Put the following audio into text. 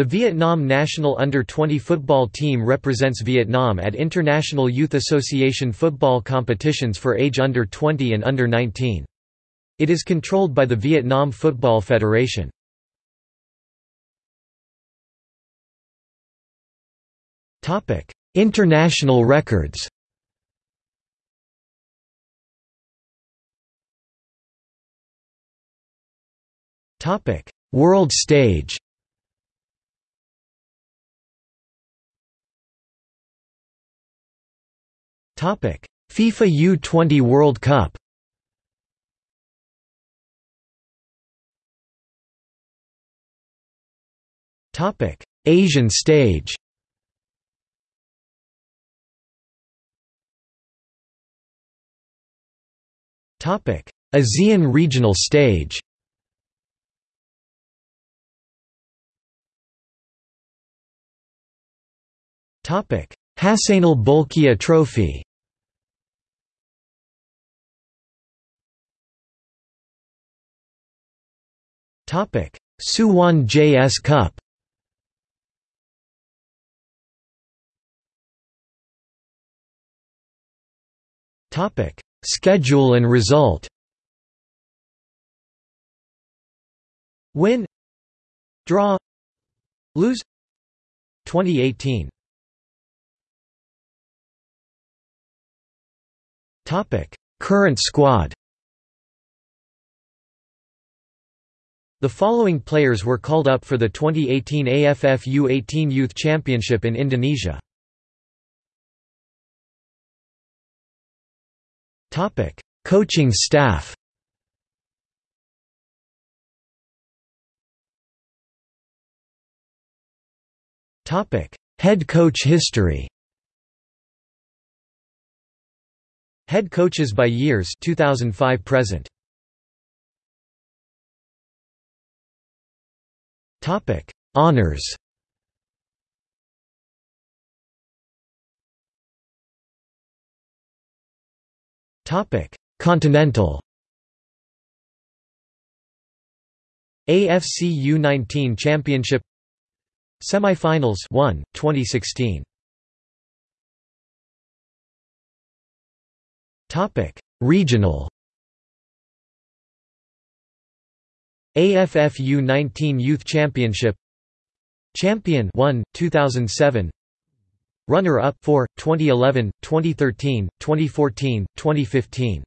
The Vietnam national under-20 football team represents Vietnam at International Youth Association football competitions for age under 20 and under 19. It is controlled by the Vietnam Football Federation. International records World stage FIFA U20 World Cup Asian stage ASEAN regional stage Hassanal Bolkiah Trophy Suwon JS Cup Topic: Schedule and result. Win, draw, lose. 2018. Topic: Current squad. The following players were called up for the 2018 AFF U18 Youth Championship in Indonesia. Coaching staff. Topic: Head coach history. Head coaches by years 2005 present. Topic: Honors. Topic: Continental. AFC U19 Championship. Semifinals 1 2016 Topic. Regional AFF U19 Youth Championship. Champion 1 2007 Runner-up 4 2011 2013 2014 2015